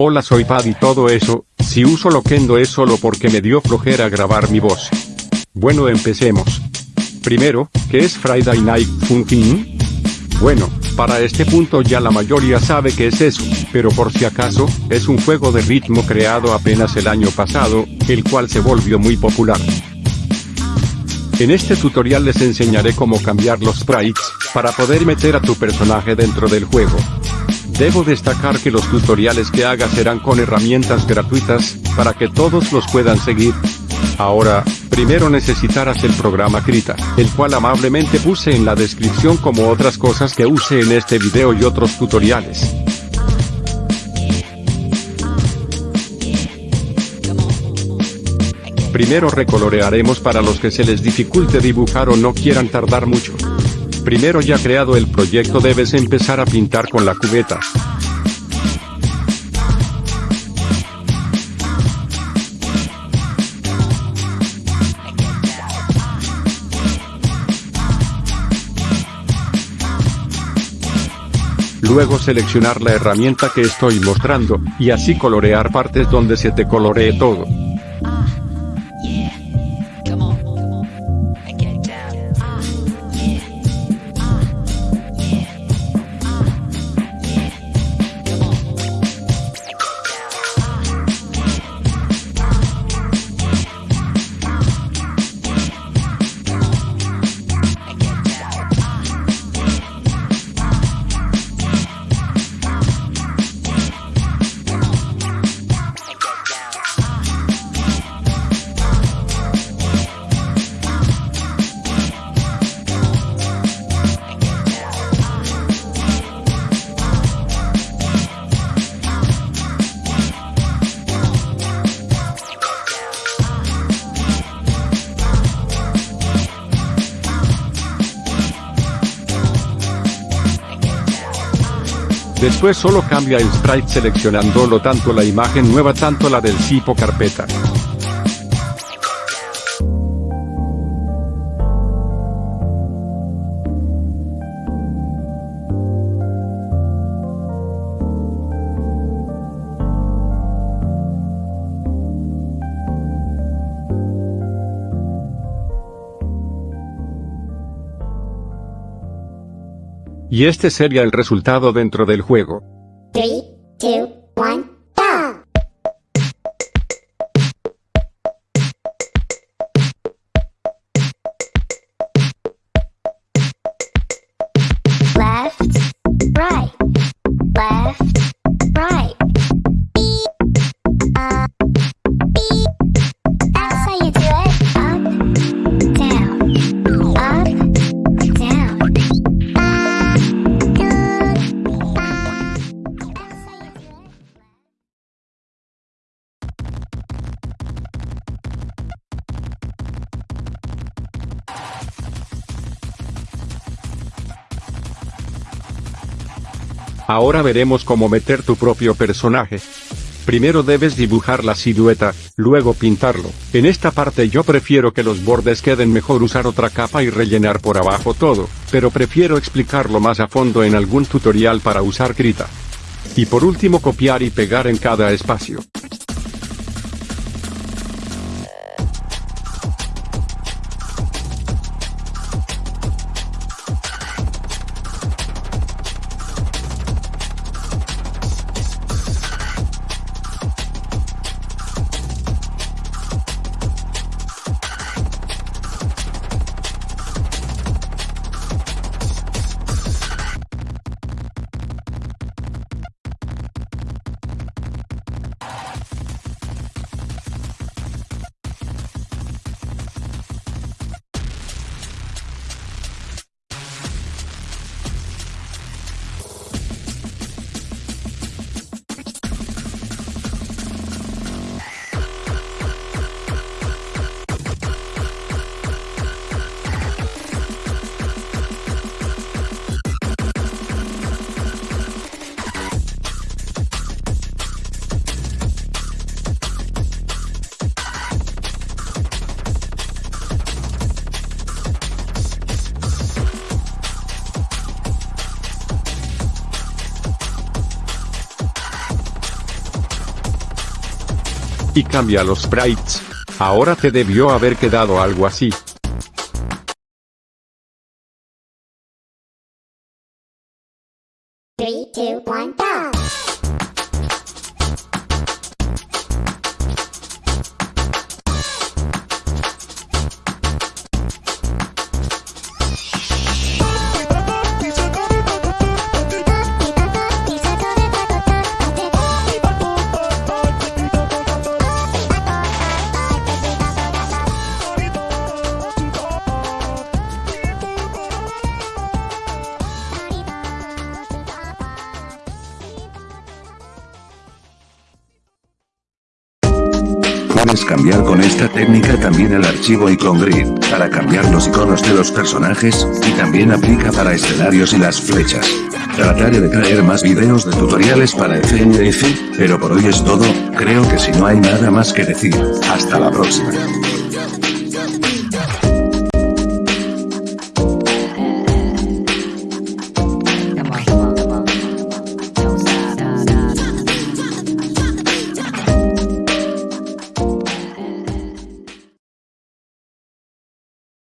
Hola soy Pad y todo eso, si uso Loquendo es solo porque me dio flojera grabar mi voz. Bueno empecemos. Primero, ¿qué es Friday Night Funkin'? Bueno, para este punto ya la mayoría sabe que es eso, pero por si acaso, es un juego de ritmo creado apenas el año pasado, el cual se volvió muy popular. En este tutorial les enseñaré cómo cambiar los sprites, para poder meter a tu personaje dentro del juego. Debo destacar que los tutoriales que haga serán con herramientas gratuitas, para que todos los puedan seguir. Ahora, primero necesitarás el programa Krita, el cual amablemente puse en la descripción como otras cosas que use en este video y otros tutoriales. Primero recolorearemos para los que se les dificulte dibujar o no quieran tardar mucho. Primero ya creado el proyecto debes empezar a pintar con la cubeta. Luego seleccionar la herramienta que estoy mostrando, y así colorear partes donde se te coloree todo. Después solo cambia el sprite seleccionándolo tanto la imagen nueva tanto la del tipo carpeta. Y este sería el resultado dentro del juego. 3, 2, 1, Ahora veremos cómo meter tu propio personaje. Primero debes dibujar la silueta, luego pintarlo. En esta parte yo prefiero que los bordes queden mejor usar otra capa y rellenar por abajo todo, pero prefiero explicarlo más a fondo en algún tutorial para usar Krita. Y por último copiar y pegar en cada espacio. Y cambia los sprites. Ahora te debió haber quedado algo así. Puedes cambiar con esta técnica también el archivo icon grid, para cambiar los iconos de los personajes, y también aplica para escenarios y las flechas. Trataré de traer más videos de tutoriales para FNF, pero por hoy es todo, creo que si no hay nada más que decir, hasta la próxima.